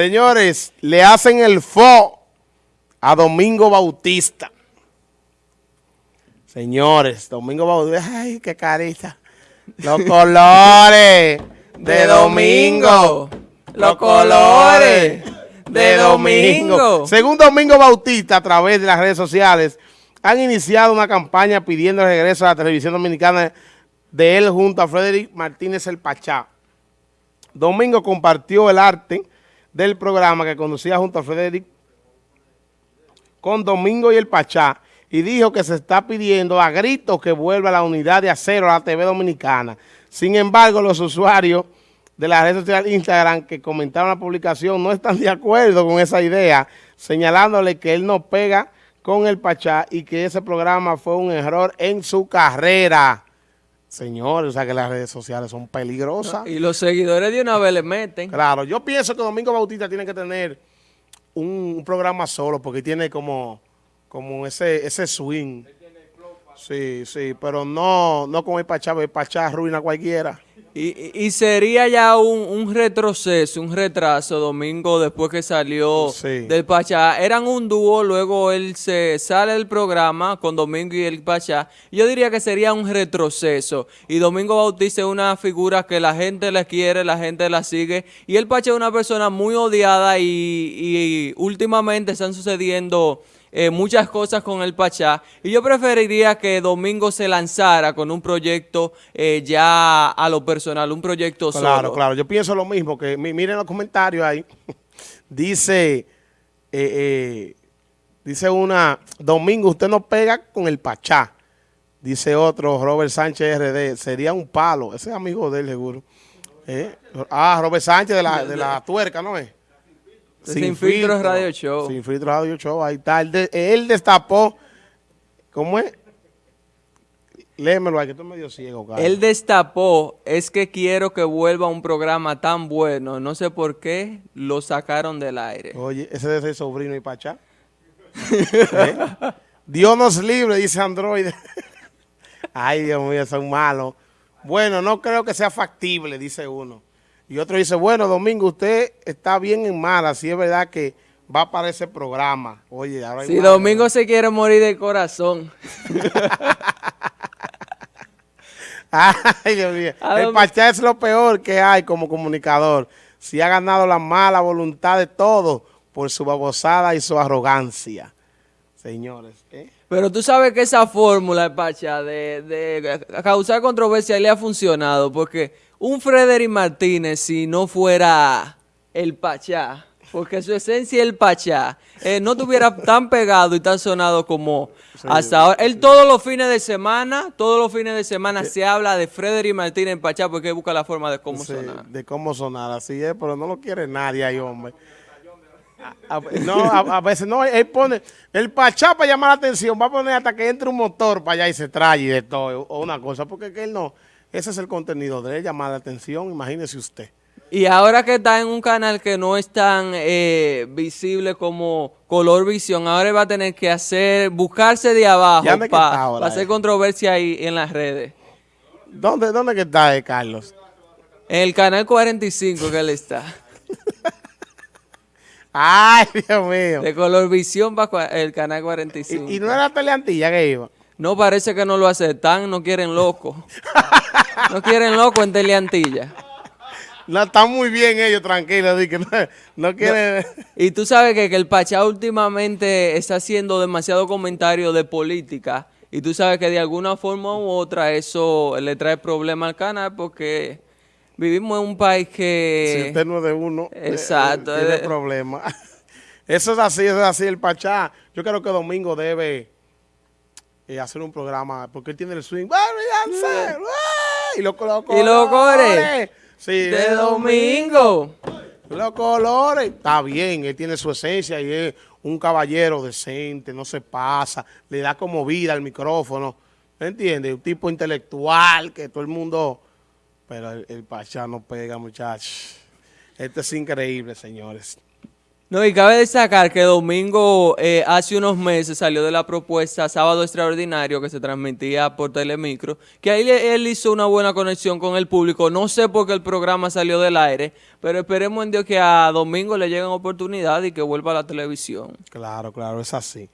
Señores, le hacen el fo a Domingo Bautista. Señores, Domingo Bautista, ay, qué carita. Los colores de Domingo. Los colores de Domingo. Según Domingo Bautista, a través de las redes sociales, han iniciado una campaña pidiendo el regreso a la televisión dominicana de él junto a Frederick Martínez El Pachá. Domingo compartió el arte del programa que conducía junto a Frederick con Domingo y el Pachá y dijo que se está pidiendo a gritos que vuelva la unidad de acero a la TV dominicana. Sin embargo, los usuarios de la red social Instagram que comentaron la publicación no están de acuerdo con esa idea, señalándole que él no pega con el Pachá y que ese programa fue un error en su carrera. Señores, o sea que las redes sociales son peligrosas. y los seguidores de una vez le meten. Claro, yo pienso que Domingo Bautista tiene que tener un, programa solo porque tiene como, como ese, ese swing. Sí, sí, pero no, no con el Pachá, el Pachá arruina a cualquiera. Y, sería ya un, retroceso, un retraso Domingo después que salió del Pachá. Eran un dúo, luego él se sale del programa con Domingo y el Pachá. Yo diría que sería un retroceso. Y Domingo Bautista es una figura que la gente le quiere, la gente la sigue. Y el Pachá es una persona muy odiada y, y últimamente están sucediendo eh, muchas cosas con el Pachá y yo preferiría que Domingo se lanzara con un proyecto eh, ya a lo personal, un proyecto solo. Claro, claro, yo pienso lo mismo, que miren los comentarios ahí, dice, eh, dice una, Domingo usted no pega con el Pachá, dice otro, Robert Sánchez RD, sería un palo, ese es amigo de él seguro. Ah, Robert Sánchez de la, de la tuerca, ¿no es? Sin, filtros Radio Show. Sin filtros Radio Show, ahí está. Él, destapó, ¿cómo es? Léemelo ahí, que estoy medio ciego, cara. Él destapó, es que quiero que vuelva un programa tan bueno, no sé por qué lo sacaron del aire. Oye, ese debe ser sobrino y pachá. ¿Eh? Dios nos libre, dice Android. Ay, Dios mío, son malos. Bueno, no creo que sea factible, dice uno. Y otro dice, bueno, Domingo, usted está bien en mala, si es verdad que va para ese programa. Oye, ahora Si Domingo se quiere morir de corazón. Ay, Dios mío. El Pachá es lo peor que hay como comunicador. Si ha ganado la mala voluntad de todos por su babosada y su arrogancia. Señores, ¿eh? Pero tú sabes que esa fórmula, Pachá, de, de causar controversia le ha funcionado, porque un Frederick Martínez si no fuera el Pachá, porque su esencia es el Pachá, eh, no tuviera tan pegado y tan sonado como hasta ahora. Él todos los fines de semana, todos los fines de semana se habla de Frederick Martínez en Pachá porque busca la forma de cómo sonar. De cómo sonar, así es, pero no lo quiere nadie ahí, hombre. no, a, veces no, él pone, el Pachá para llamar la atención, va a poner hasta que entre un motor para allá y se trae y de todo, o una cosa, porque que él no ese es el contenido de él, llamar la atención, imagínese usted. Y ahora que está en un canal que no es tan eh, visible como Color Visión, ahora va a tener que hacer, buscarse de abajo para hacer controversia ahí en las redes. ¿Dónde, dónde que está, eh, Carlos? En el canal 45 que él está. Ay, Dios mío. De Color Visión para el canal 45. ¿Y, y no era Teleantilla que iba? No, parece que no lo aceptan, no quieren loco. no quieren loco en Teleantilla. No, están muy bien ellos, tranquilos, no, quieren... y tú sabes que, el Pachá últimamente está haciendo demasiado comentario de política y tú sabes que de alguna forma u otra eso le trae problema al canal porque vivimos en un país que... Si usted no es de uno, eh, Exacto, tiene eh. problemas. Eso es así, eso es así, el Pachá. Yo creo que Domingo debe eh, hacer un programa, porque él tiene el swing, y los colores. Y los colores. Sí, de domingo. Los colores. Está bien, él tiene su esencia y es un caballero decente, no se pasa, le da como vida al micrófono. ¿Me entiendes? Un tipo intelectual que todo el mundo... Pero el, el Pachá no pega, muchachos. Esto es increíble, señores. No, y cabe destacar que Domingo eh, hace unos meses salió de la propuesta Sábado Extraordinario que se transmitía por Telemicro, que ahí él hizo una buena conexión con el público. No sé por qué el programa salió del aire, pero esperemos en Dios que a Domingo le lleguen oportunidades y que vuelva a la televisión. Claro, claro, es así.